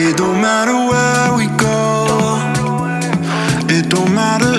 It don't matter where we go. It don't matter